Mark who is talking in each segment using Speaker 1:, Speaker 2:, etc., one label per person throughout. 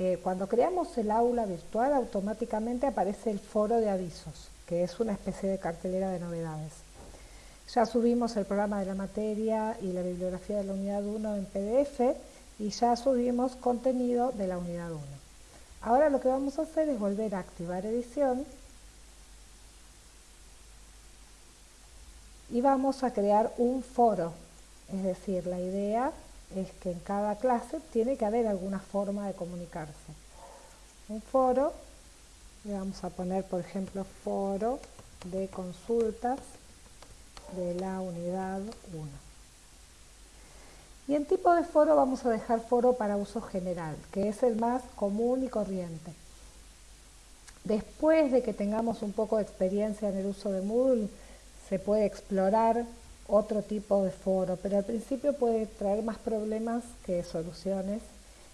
Speaker 1: eh, cuando creamos el aula virtual automáticamente aparece el foro de avisos, que es una especie de cartelera de novedades. Ya subimos el programa de la materia y la bibliografía de la unidad 1 en PDF y ya subimos contenido de la unidad 1. Ahora lo que vamos a hacer es volver a activar edición y vamos a crear un foro. Es decir, la idea es que en cada clase tiene que haber alguna forma de comunicarse. Un foro, le vamos a poner por ejemplo foro de consultas de la unidad 1. Y en tipo de foro vamos a dejar foro para uso general, que es el más común y corriente. Después de que tengamos un poco de experiencia en el uso de Moodle, se puede explorar otro tipo de foro, pero al principio puede traer más problemas que soluciones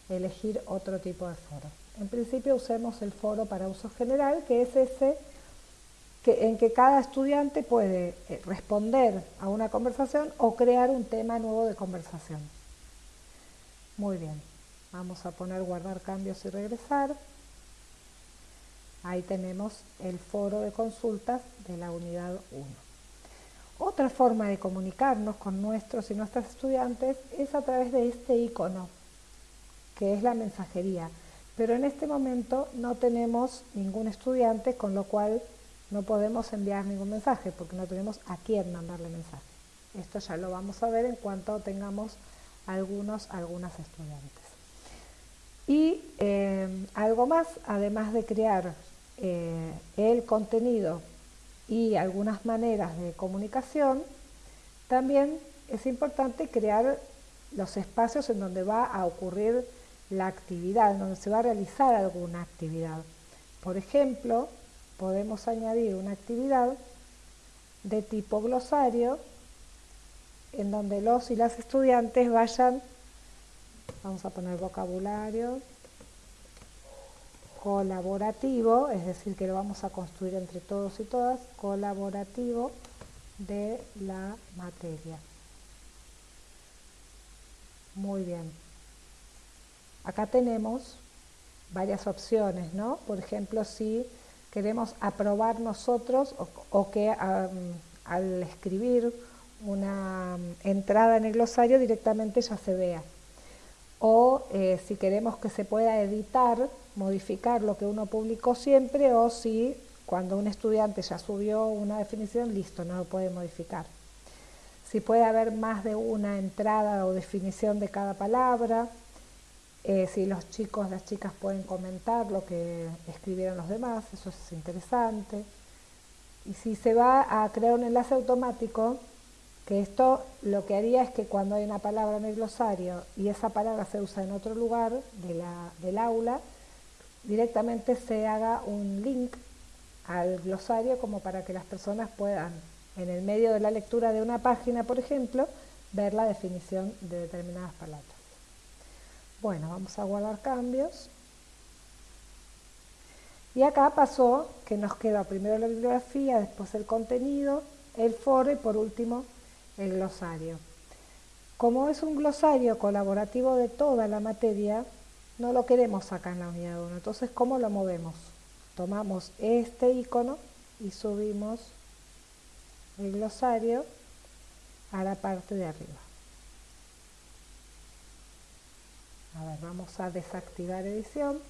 Speaker 1: elegir otro tipo de foro. En principio usemos el foro para uso general, que es ese que, en que cada estudiante puede eh, responder a una conversación o crear un tema nuevo de conversación. Muy bien, vamos a poner guardar cambios y regresar. Ahí tenemos el foro de consultas de la unidad 1. Otra forma de comunicarnos con nuestros y nuestras estudiantes es a través de este icono, que es la mensajería. Pero en este momento no tenemos ningún estudiante, con lo cual no podemos enviar ningún mensaje, porque no tenemos a quién mandarle mensaje. Esto ya lo vamos a ver en cuanto tengamos algunos, algunas estudiantes. Y eh, algo más, además de crear eh, el contenido y algunas maneras de comunicación, también es importante crear los espacios en donde va a ocurrir la actividad, en donde se va a realizar alguna actividad. Por ejemplo, podemos añadir una actividad de tipo glosario en donde los y las estudiantes vayan, vamos a poner vocabulario, colaborativo, es decir, que lo vamos a construir entre todos y todas, colaborativo de la materia. Muy bien. Acá tenemos varias opciones, ¿no? Por ejemplo, si queremos aprobar nosotros o, que al escribir una entrada en el glosario directamente ya se vea. O eh, si queremos que se pueda editar modificar lo que uno publicó siempre o si cuando un estudiante ya subió una definición, listo, no lo puede modificar. Si puede haber más de una entrada o definición de cada palabra, eh, si los chicos, las chicas pueden comentar lo que escribieron los demás, eso es interesante. Y si se va a crear un enlace automático, que esto lo que haría es que cuando hay una palabra en el glosario y esa palabra se usa en otro lugar del aula, directamente se haga un link al glosario como para que las personas puedan, en el medio de la lectura de una página, por ejemplo, ver la definición de determinadas palabras. Bueno, vamos a guardar cambios. Y acá pasó que nos queda primero la bibliografía, después el contenido, el foro y por último el glosario. Como es un glosario colaborativo de toda la materia, no lo queremos acá en la unidad 1. Entonces, ¿cómo lo movemos? Tomamos este icono y subimos el glosario a la parte de arriba. A ver, vamos a desactivar edición.